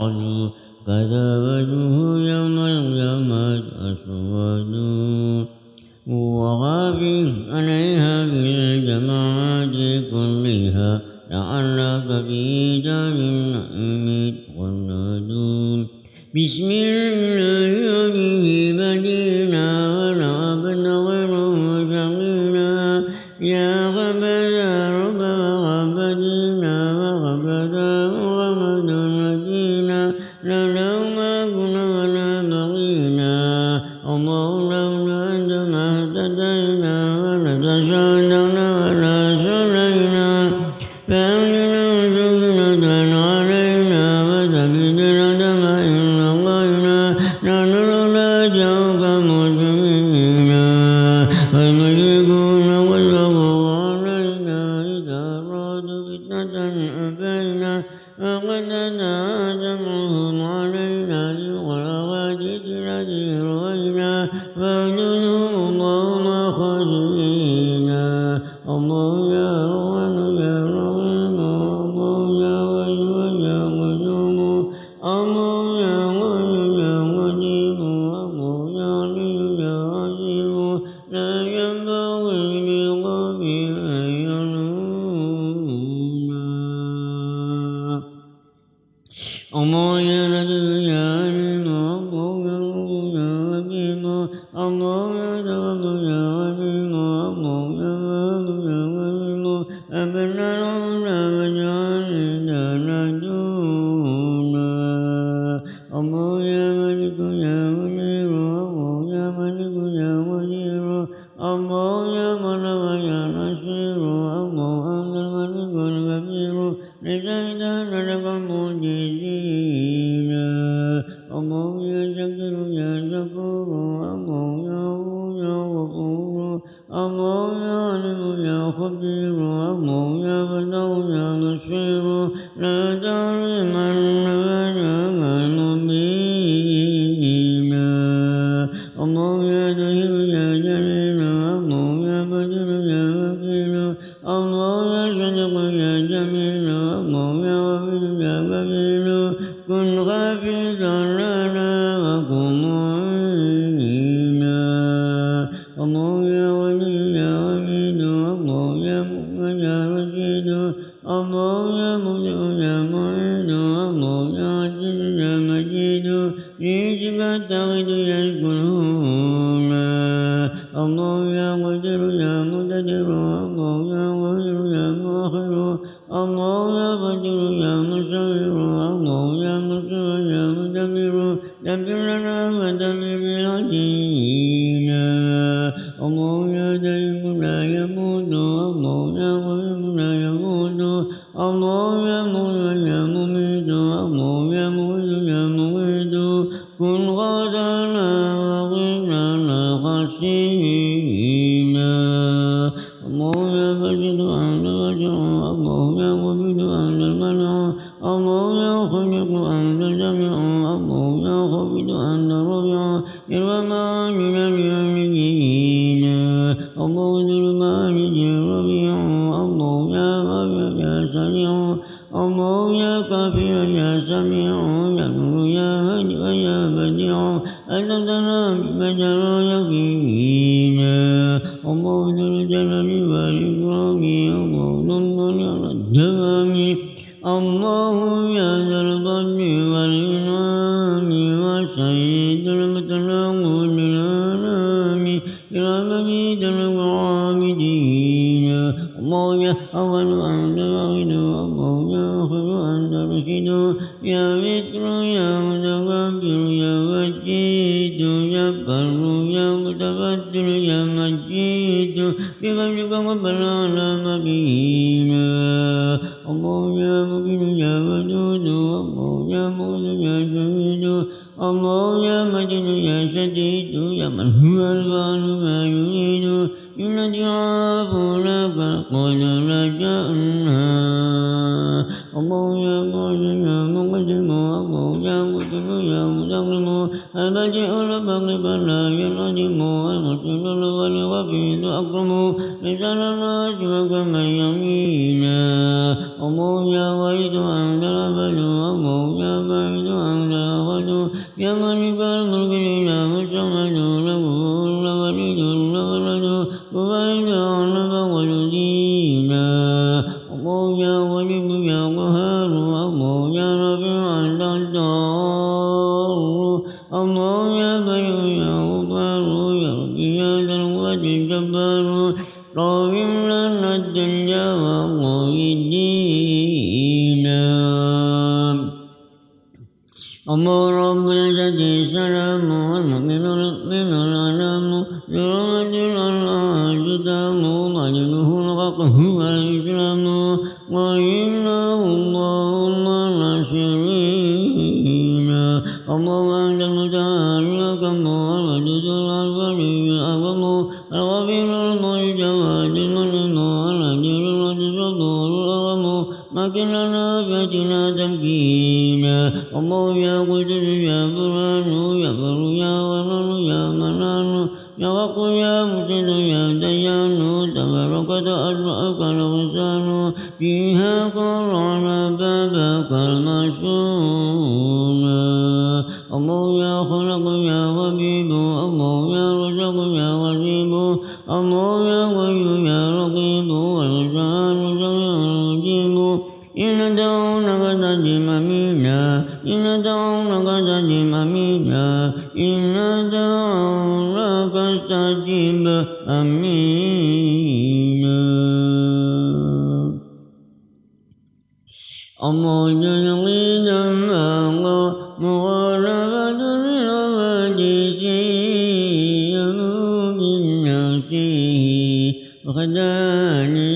قالوا كذبته يوم القيامة أسود وغافل عليها بالجماعات كلها لعلك في دار النعيم تخلدون بسم الله به بدينا ولعبنا غير مشغلنا يا غبدا رب وغبدنا علم يا خبير الله يا بدر يا بشير لا الله التغد يشكرون الله يا قدر يا مقتدر الله يا غفير يا مؤخر الله يا قدر يا مصور الله يا مصور يا مدبر دبر لنا ودبر العدينا الله كن غدانا وغنانا خشينا الله يا بشر أهل بشر الله يا أهل المنع الله يا خلق أهل جميع. الله يا خبيد أهل ربيع إرما من اليمين. الله ذو المعارج الربيع. الله يا ربيع يا سريع الله يا كافر يا سميع. أنت ترى بشر يقينا يا متر يا متكبر يا مجيد يا بر يا متقدر يا مجيد بفضلك ربنا على مبينا البديع البغي فلا ينعدم المرسل والغفير أكرم لسان الناس وكما يمينا الله يا ولد أنت الأبد الله يا بعيد يا مالك الملك الإله قهار الله أنت الدار. الله يا بر يا غفار يا ربي يا ذا القوة الجبار قاوم لنا والله الدين الله رب الجد سلام والمؤمن المؤمن الأنام برحمة الله جدام مجده الغقه اللهم ناصرين الله أنت المتعال لكم والمجد الأكبر أعظم الغفير المعز والجمال والأجر والصبور الأعظم لكن لنا فاتنا تمكينا الله يا قدر يا برهان يا بر يا ورر يا منان يا وق يا مسد يا تباركت أسماءك الغسان فيها قرعنا بابك المشون الله يا خلق يا حبيب الله يا رزق يا وزيب الله الله جل الله مغالبة للحديث ينوب الناس وخدانيا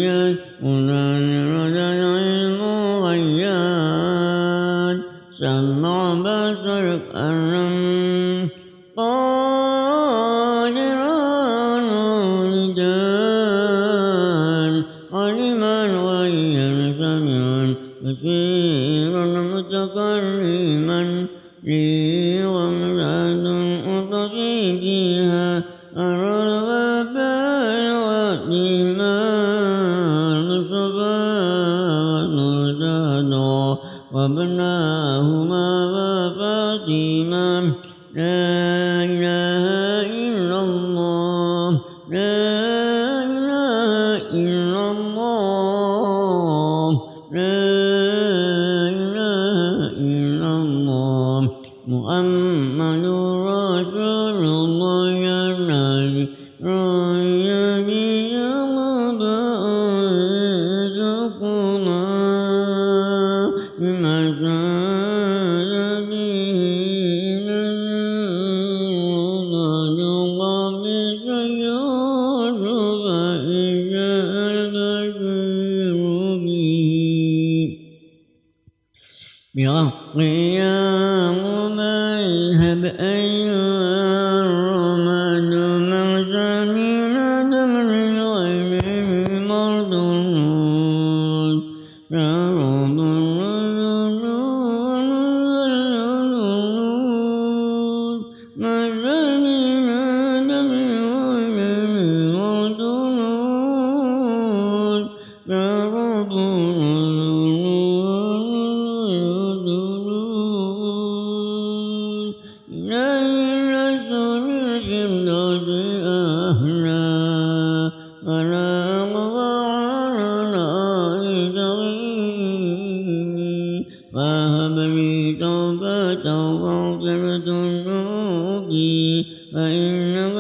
الله بحق يا مذهب أيها الرماد مرسمين دمر الغيب مردود شرود مرسمين دمر ومغفرة ذنوبي فإنك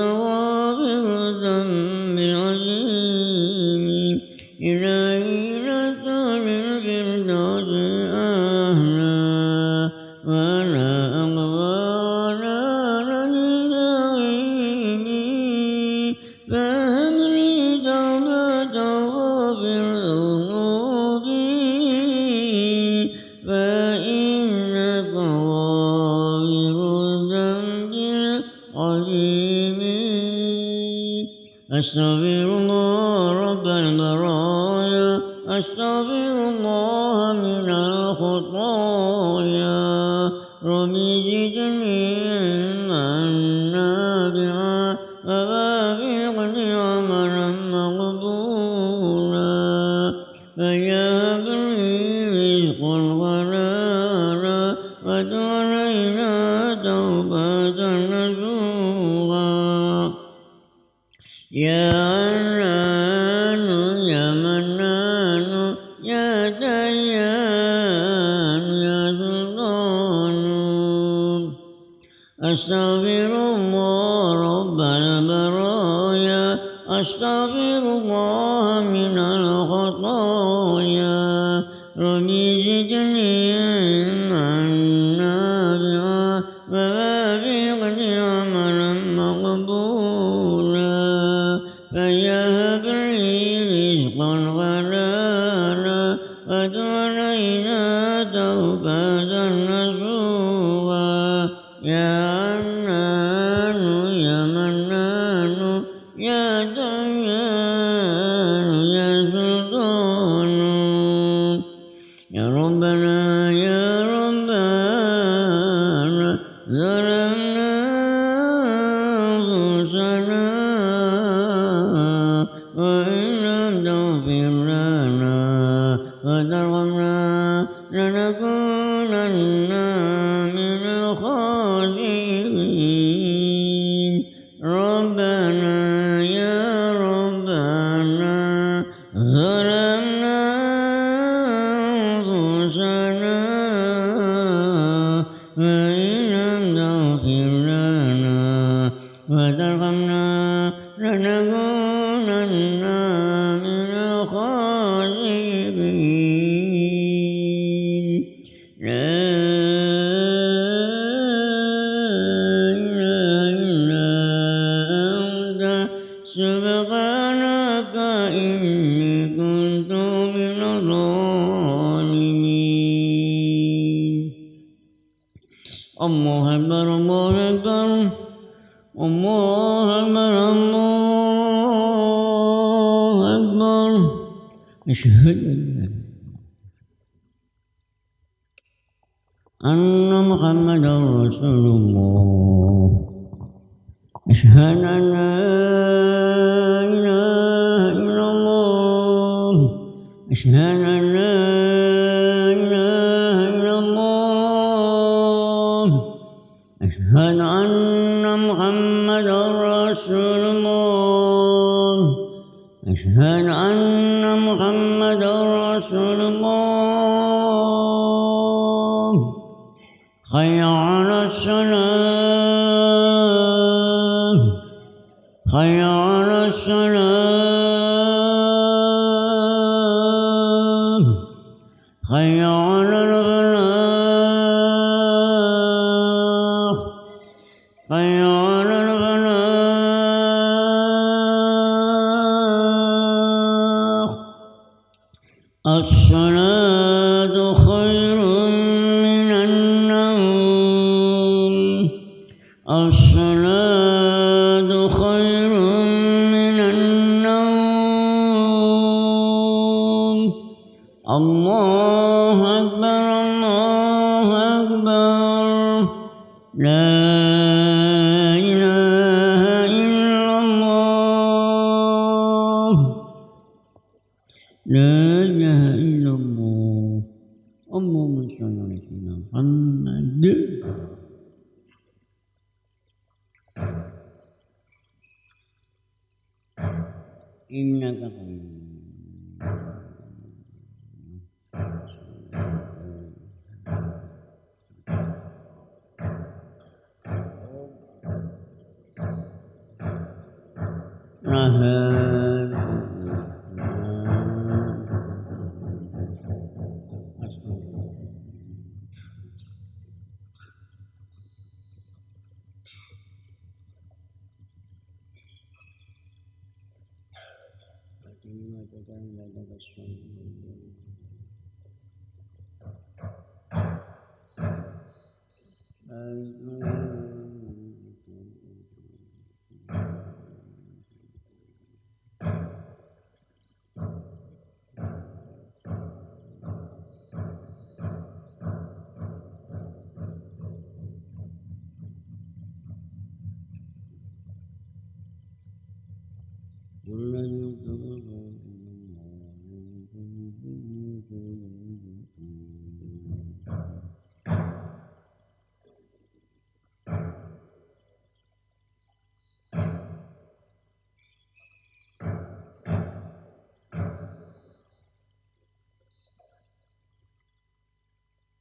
أستغفر الله رب البرايا أستغفر الله من الخطايا. ربي زدني علما نافعا ووافقني عملا مقبولا. فيهب لي رزقا حلالا يا عنان يا منان يا ديان يا ذلال أستغفر الله رب البرايا أستغفر الله من الخطايا. ربي زدني علما نافعا ظلمنا أنفسنا وإن لم تغفر لنكونن من الخاسرين لا إله إلا أنت. سبحانك إني الله أكبر الله أكبر الله أكبر الله أكبر أشهد أن محمدا رسول الله. أشهد أن لا إله إلا الله. أشهد حي على الصلاة حي الله أكبر الله أكبر. لا إله إلا الله. لا إله إلا الله. اللهم صل على سيدنا محمد. إنك حميد. anything like that, that direction.